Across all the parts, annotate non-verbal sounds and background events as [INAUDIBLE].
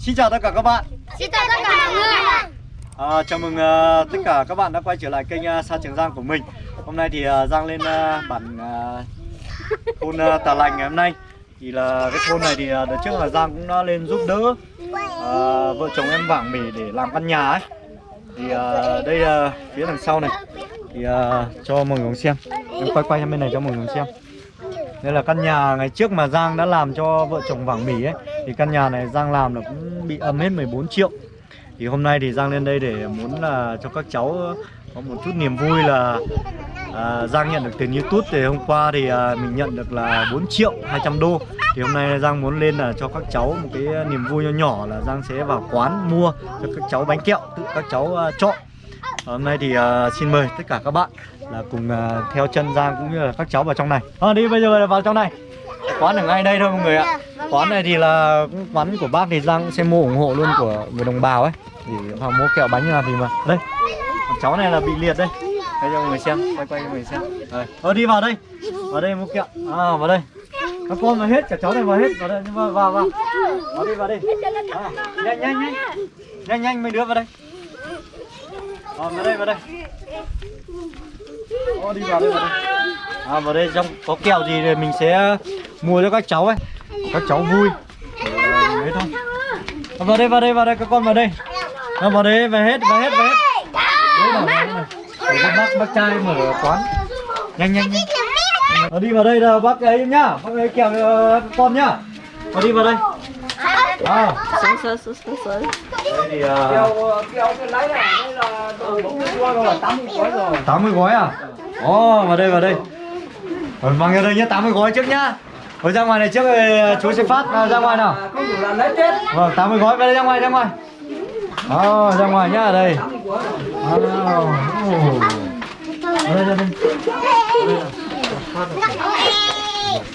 Xin chào tất cả các bạn. Xin chào tất cả mọi người. À, Chào mừng uh, tất cả các bạn đã quay trở lại kênh uh, Sa Trường Giang của mình. Hôm nay thì uh, Giang lên uh, bản uh, thôn uh, Tà Lành ngày hôm nay. Thì là cái thôn này thì uh, đợt trước là Giang cũng đã lên giúp đỡ uh, Vợ chồng em Vàng Mỉ để làm căn nhà ấy. Thì uh, đây uh, phía đằng sau này. Thì uh, cho mọi người xem. Em quay quay sang bên này cho mọi người xem đây là căn nhà ngày trước mà Giang đã làm cho vợ chồng Vàng Mỉ ấy Thì căn nhà này Giang làm là cũng bị âm hết 14 triệu. Thì hôm nay thì Giang lên đây để muốn là cho các cháu có một chút niềm vui là à, Giang nhận được tiền Youtube Thì hôm qua thì à, mình nhận được là 4 triệu 200 đô. Thì hôm nay Giang muốn lên là cho các cháu một cái niềm vui nhỏ nhỏ là Giang sẽ vào quán mua cho các cháu bánh kẹo Tự các cháu à, chọn. Hôm nay thì à, xin mời tất cả các bạn là cùng uh, theo chân Giang cũng như là các cháu vào trong này. À, Đi bây giờ là vào trong này. Quán ở ngay đây thôi mọi người ạ. Quán này thì là quán của bác thì Giang cũng sẽ mua ủng hộ luôn của người đồng bào ấy. Thì vào mua kẹo bánh nào thì mà. Đây, cháu này là bị liệt đây. Đây cho mọi người xem, quay quay cho mọi người xem. Rồi, Ờ, đi vào đây. Vào đây mua kẹo, à vào đây. Các con vào hết, cả cháu này vào hết, vào đây, vào, vào, vào. Vào đi, vào đi. À, Nhanh, nhanh, nhanh. Nhanh, nhanh, mấy đứa vào đây. À, vào đây vào đây Ô, đi vào đây vào đây à, vào đây trong có kẹo gì thì mình sẽ ờ, mua cho các cháu ấy. Các cháu vui. Ờ, đấy thôi. À, vào đây vào đây vào đây các con vào đây. À, vào đây về hết về hết về hết. Đấy là này. Để bác bác trai mở quán. Nhanh nhanh nhanh. À, đi vào đây là bác ấy nhá. Bác ấy kẹo uh, con nhá. Vào đi vào đây à sướng sướng sướng sướng sướng thì uh, cái này mươi rồi 80 gói rồi 80 gói à? Ồ, vào đây vào đây. Rồi mang ra đây nhé, 80 gói trước nhá. Rồi ra ngoài này trước rồi chú sẽ phát nào, ra ngoài nào. không đủ là lấy chết Vâng, 80 gói vào đây ra ngoài ra ngoài. oh ra ngoài nhá ở đây. Ờ, ồ. Ở đây ra đây.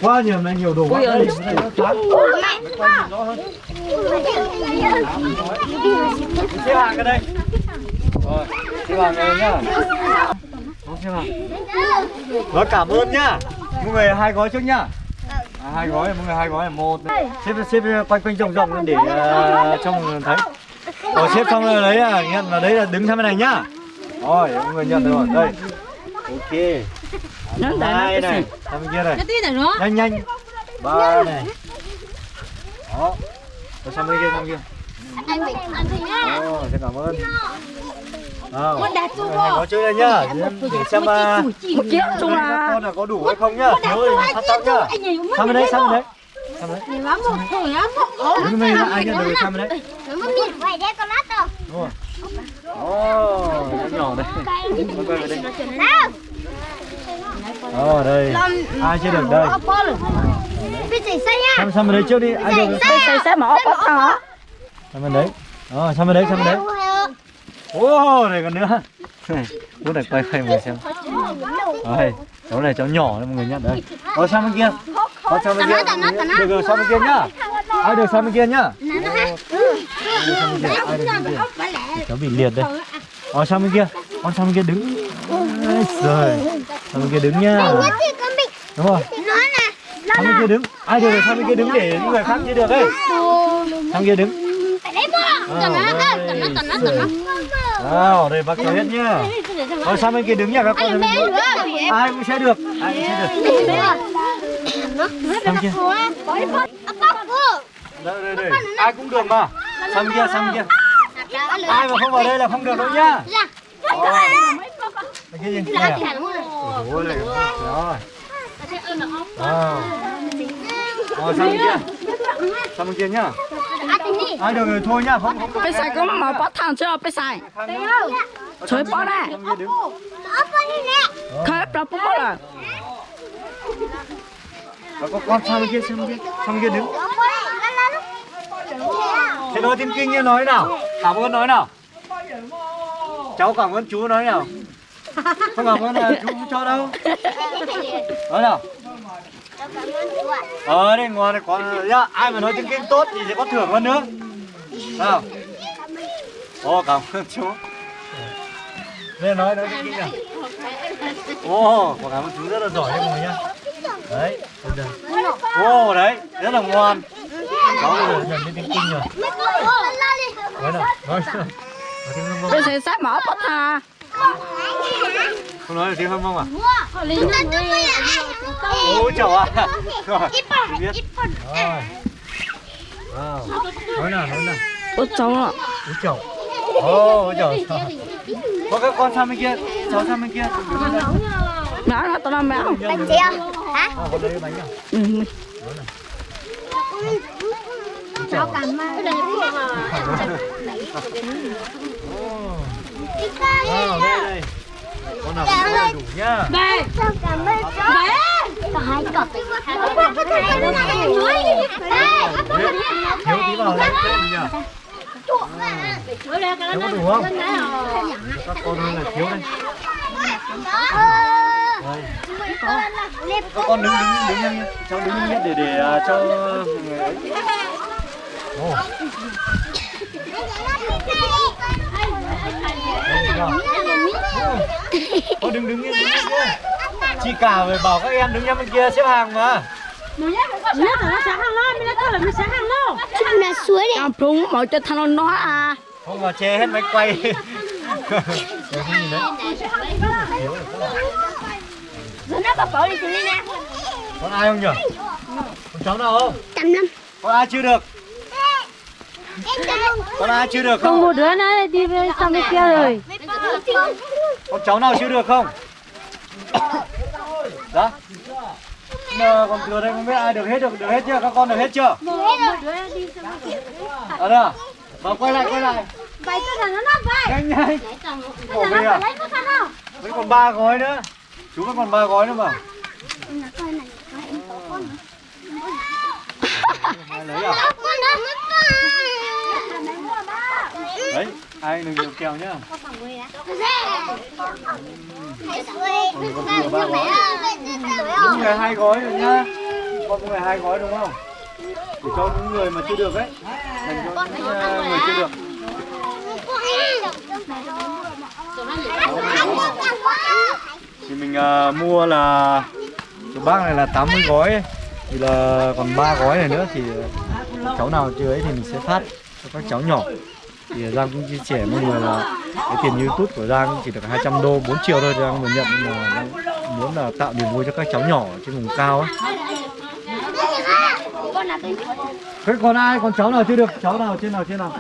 Quá nhiều này nhiều đồ quá. Đây, đây nó Xếp hàng cái đây. Rồi, xếp hàng đây nhá. Đó, xếp hàng. Cảm ơn nhá. Mọi người hai gói trước nhá. À, hai gói, mọi người hai gói là một. Xếp xếp quanh quanh rộng rộng lên để uh, cho mọi người thấy. Rồi xếp xong rồi đấy nhận là đấy là đứng sang bên này nhá. Rồi, mọi người nhận được rồi. Đây. Ok. Nó nó cái này, gì? sang bên kia này. tí này nữa Nhanh nhanh. Ba này. Đó. Rồi sang bên kia sang bên kia. Anh mình ăn thì nhá Ồ, xin cảm ơn. Hai gói trước đây nhá. Để xem uh, con là có đủ hay không nhá. Thì phát tóc nhá. Sang bên đấy, sang bên đấy. Sang bên đấy. Đứng bên đây ai nhận được sang bên đấy. Nó miệng vậy đấy con lát đâu Đúng rồi. Nó nhỏ đây. Quay về đây. Ồ, đây. Ai chưa được đây. Bây giờ xây bên đấy trước đi. Ai được. xây xây xây mà ốc thằng á Sang bên đấy. Ờ, sang bên đấy, sang bên đấy. Ô, này còn nữa. [LAUGHS] Út này quay quay mình xem. Đây, cháu này cháu nhỏ đấy mọi người nhá. Đây. Ờ, sang bên kia. Ờ, sang bên kia. Được rồi, sang bên kia nhá. Ai được sang bên kia nhá. Kia. Cháu bị liệt đây. Ờ, sang bên kia. Con sang bên kia đứng. Rồi. Sang bên kia đứng nhá. Đúng rồi. Nè Sang bên kia đứng. Ai được sang bên kia đứng để những người khác chưa được ấy. Sang kia đứng. Nào, đây bác cho hết nhá. Rồi sang bên kia đứng nha các con. Ai cũng sẽ được. Ai cũng sẽ được. Sang kia. Đây, đây, đây. Ai cũng được mà. Sang kia, sang kia. Ai mà không vào đây là không được đâu nhá. Bên kia gì? Này à? Này. Rồi. Rồi sang bên kia. Sang bên kia nhá. Ai được rồi thôi nhá, không không bây giờ có mà bắt thằng chưa bây giờ Trời bỏ này. Khởi ra bố rồi Và có con sang bên kia, sang bên kia, sang bên kia đứng. Thế nói tiếng kinh như nói nào Cảm ơn nói nào Cháu cảm ơn chú nói nào Không cảm ơn là chú không cho đâu. Nói nào. Ờ đây ngon này có nhá Ai mà nói tiếng kinh tốt thì sẽ có thưởng hơn nữa. Nào. Ồ cảm ơn chú. Đây nói nói tiếng kinh nào. Ồ cảm ơn chú rất là giỏi đấy mọi người nhá. Đấy Ồ đấy rất là ngoan. Cháu giờ nhận đến tiếng kinh rồi. Nói nào nói. Nói tiếng Bây giờ sai mở bắt hà không nói được tiếng hâm mông à? Ôi chào à rồi biết. rồi. Wow. nói nào nói nào. Ôi cháu ạ. Ôi chào ôi chào có các con sang bên kia. Cháu sang bên kia. Mẹ nó tao làm mẹ không? Bánh chị không? Hả? à, con lấy bánh à? Ừ chào Cảm ơn. Đi con. Wow, đây đây. Con nào cũng có đầy đủ nhá. Ơn chú? Có hai. Ê, Thiếu tí vào thêm nhỉ. Thiếu có đủ không? Các con ơi là thiếu đây. Đây. Các con đứng đứng đứng nhanh. Cháu đứng nhanh để để à, cho người ấy. Chưa? Con đứng đứng yên đứng yên. Chị cả phải bảo các em đứng nhanh bên kia xếp hàng mà. Chúng là suối đấy. Em phúng mở cho thằng nó à Không mà che hết máy quay. Cái gì đấy? Thiếu rồi. Rồi nó bảo bảo đi lý nè. Con ai không nhỉ? Con cháu nào không? Trăm năm. Con ai chưa được? Con ai chưa được không? một đứa nó đi về sang bên kia rồi Con cháu nào chưa được không? Đó. Mà còn thừa đây không biết ai được hết được được hết chưa? Các con được hết chưa? Ở đâu? Vào quay lại quay lại. Vậy tôi là nó nó vậy. Nhanh nhanh. Bỏ về à? Vẫn còn ba gói nữa. Chú vẫn còn ba gói nữa mà. Lấy à? Đấy, ai đừng nhiều kèo nhá. Đúng người hai gói rồi nhá. Con có người hai gói đúng không? Để cho những người mà chưa được ấy. Dành cho những ờ, người chưa được. Thì mình uh, mua là cái bác này là 80 gói ấy. Thì là còn ba gói này nữa thì ờ, cháu nào chưa ấy thì mình sẽ phát cho các cháu nhỏ. Thì Giang cũng chia sẻ mọi người là cái tiền YouTube của Giang chỉ được 200 đô 4 triệu thôi Giang mới nhận, nhưng mà Giang muốn là tạo niềm vui cho các cháu nhỏ trên vùng cao ấy. Thế còn ai còn cháu nào chưa được cháu nào, trên nào trên nào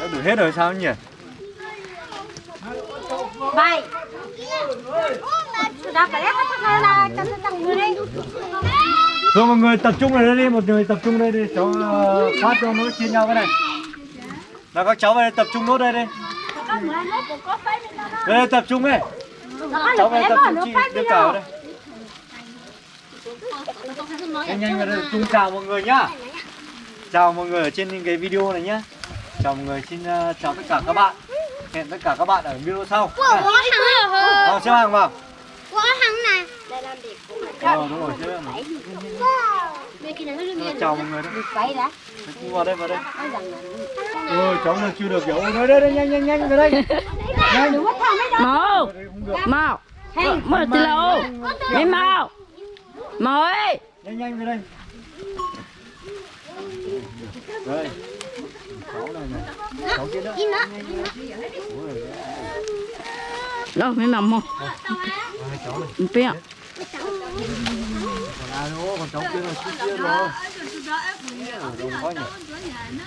đã đủ hết rồi sao nhỉ Vậy. Đã phải lấy cái thằng là cho nó tăng người đi rồi mọi người tập trung ở đây đi một người tập trung đây đi. Cháu ờ, phát cho nó chia nhau cái này. Là các cháu về đây tập trung nốt đây đi. Đây, đây tập trung đây cháu về tập trung chị đưa cả vào đây. Nhanh nhanh vào đây chung chào mọi người nhá. Chào mọi người ở trên cái video này nhá. Chào mọi người xin ờ, chào tất cả các bạn. Hẹn tất cả các bạn ở video sau. Xếp hàng vào. Của thằng này. Đây làm đẹp. Ờ đúng rồi. nó chào mọi người đó. vào đây vào đây. Ôi cháu nào chưa được kiểu nói đây đây nhanh nhanh nhanh vào đây. Nhanh. Mau. Mau. Mau. Tì lâu Mày mau. Mau. Ơi nhanh nhanh về đây. Đây. Cháu này này cháu kia nữa. Ôi, Đâu mày nằm không hai cháu này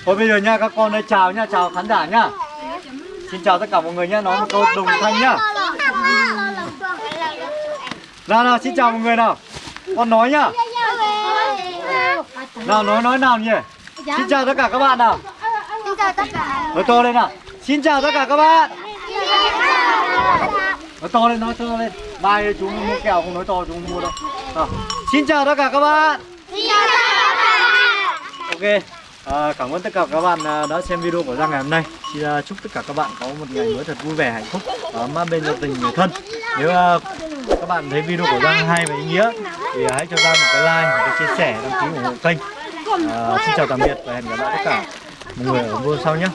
thôi, bây giờ nha, các con đây, chào nha, chào khán giả nha. Xin chào tất cả mọi người nha nói một câu đồng thanh nhá nào nào, xin chào mọi người nào. Con nói nhá nào, nói nói nào nhỉ? Xin chào tất cả các bạn nào. Xin chào tất cả. nói to lên nào. Xin chào tất cả các bạn. Nói to lên, nói to lên mai chúng mua kẹo không nói to chúng không mua đâu. Nào. xin chào tất cả các bạn. Xin chào tất cả các bạn. ok à, cảm ơn tất cả các bạn à, đã xem video của Giang ngày hôm nay. Xin à, chúc tất cả các bạn có một ngày mới thật vui vẻ hạnh phúc ấm áp bên gia đình người thân. Nếu à, các bạn thấy video của Giang hay và ý nghĩa thì hãy cho Giang một cái like một cái chia sẻ đăng ký ủng hộ kênh. À, xin chào tạm biệt và hẹn gặp lại tất cả mọi người ở video sau nhé